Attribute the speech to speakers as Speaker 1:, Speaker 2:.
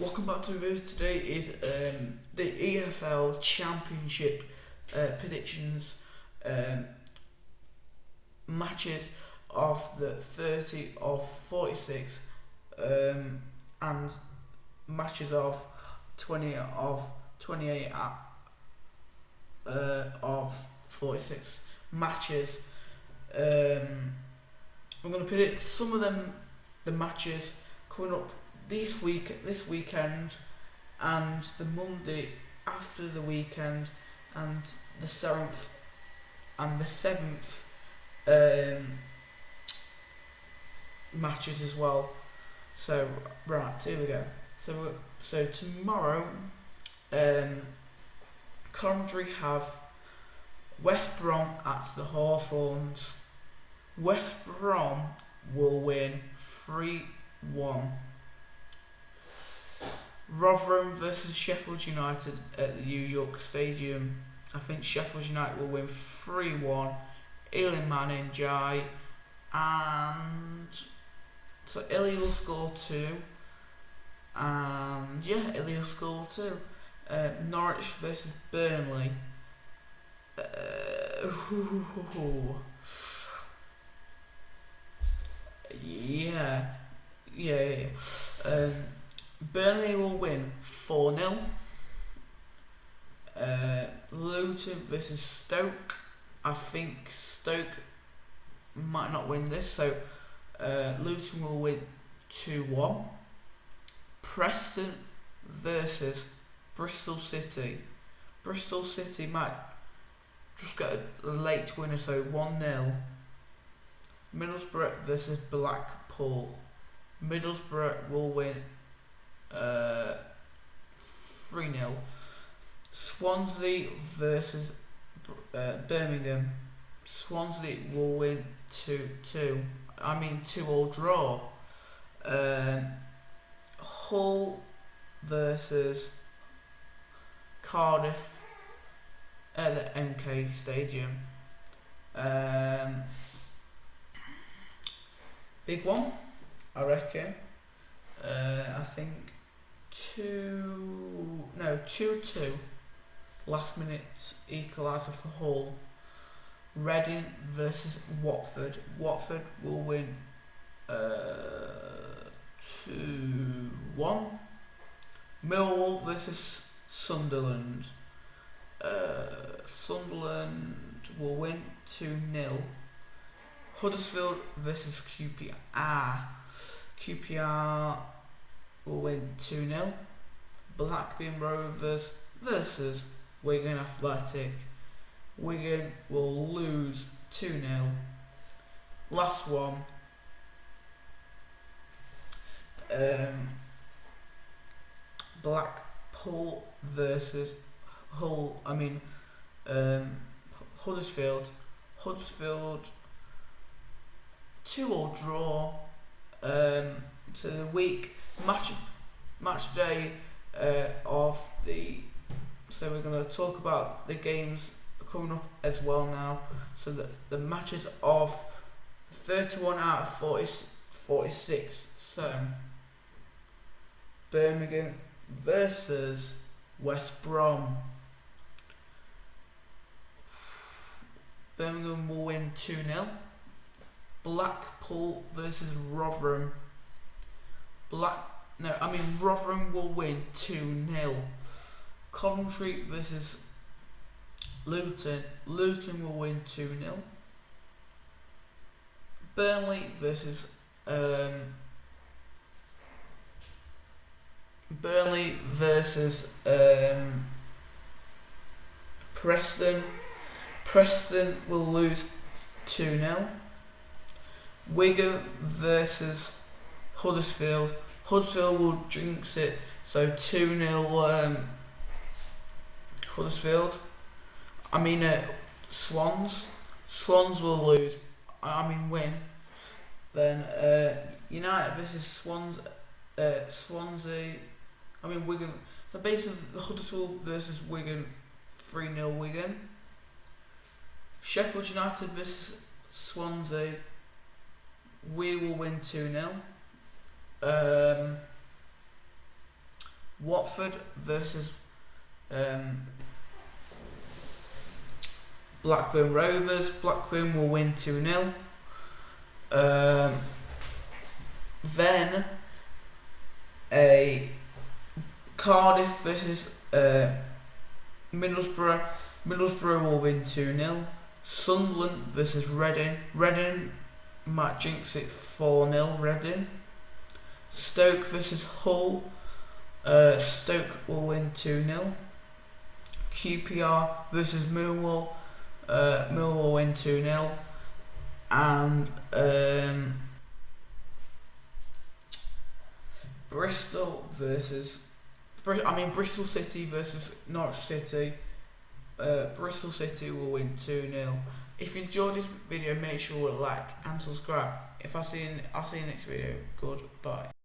Speaker 1: Welcome back to the video. Today is um, the EFL Championship uh, predictions um, matches of the 30 of 46 um, and matches of 20 of 28 uh, of 46 matches. Um, I'm going to predict some of them, the matches coming up this week, this weekend, and the Monday after the weekend, and the seventh and the seventh um, matches as well. So right, here we go. So so tomorrow, um, Coventry have West Brom at the Hawthorns. West Brom will win three one. Rotherham versus Sheffield United at the New York Stadium. I think Sheffield United will win 3 1. Iliman Ndiaye, and so Ilya will score 2. And yeah, Ilya will score 2. Uh, Norwich versus Burnley. Uh, yeah, yeah, yeah. yeah. Um, Burnley will win 4 0. Uh, Luton versus Stoke. I think Stoke might not win this, so uh, Luton will win 2 1. Preston versus Bristol City. Bristol City might just get a late winner, so 1 0. Middlesbrough versus Blackpool. Middlesbrough will win uh, 3 0. Swansea versus uh, Birmingham. Swansea will win 2 2. I mean, 2 all draw. Um, Hull versus Cardiff at the MK Stadium. Um, big one, I reckon. Uh, I think two, no, two two. Last minute equaliser for Hull. Reading versus Watford. Watford will win uh, two one. Millwall versus Sunderland. Uh, Sunderland will win two 0 Huddersfield versus QPR. QPR 2 0. Blackburn Rovers versus Wigan Athletic. Wigan will lose 2 0. Last one. Um, Blackpool versus Hull. I mean, um, Huddersfield. Huddersfield 2 all draw. Um, so the week match match day uh, of the so we're going to talk about the games coming up as well now. So the, the matches of 31 out of 40, 46 so Birmingham versus West Brom. Birmingham will win 2-0 Blackpool versus Rotherham. Black no, I mean Rotherham will win 2 0. Coventry versus Luton. Luton will win 2 0. Burnley versus um, Burnley versus um, Preston. Preston will lose 2 0. Wigan versus Huddersfield. Huddersfield will jinx it, so 2 0 um, Huddersfield. I mean, uh, Swans. Swans will lose. I mean, win. Then uh, United versus Swans, uh, Swansea. I mean, Wigan. The base of Huddersfield versus Wigan, 3 0 Wigan. Sheffield United versus Swansea we will win 2 0. Um, Watford versus um, Blackburn Rovers. Blackburn will win 2 0. Um, then a Cardiff versus uh, Middlesbrough. Middlesbrough will win 2 0. Sunderland versus Reading. Reading might jinx it 4 0. Reading. Stoke versus Hull. Uh, Stoke will win 2 0. QPR versus Millwall. Uh, Millwall win 2 0. And um, Bristol versus. I mean, Bristol City versus Norwich City. Uh, Bristol City will win 2 0. If you enjoyed this video, make sure to like and subscribe. If I see you, I'll see you next video. Goodbye.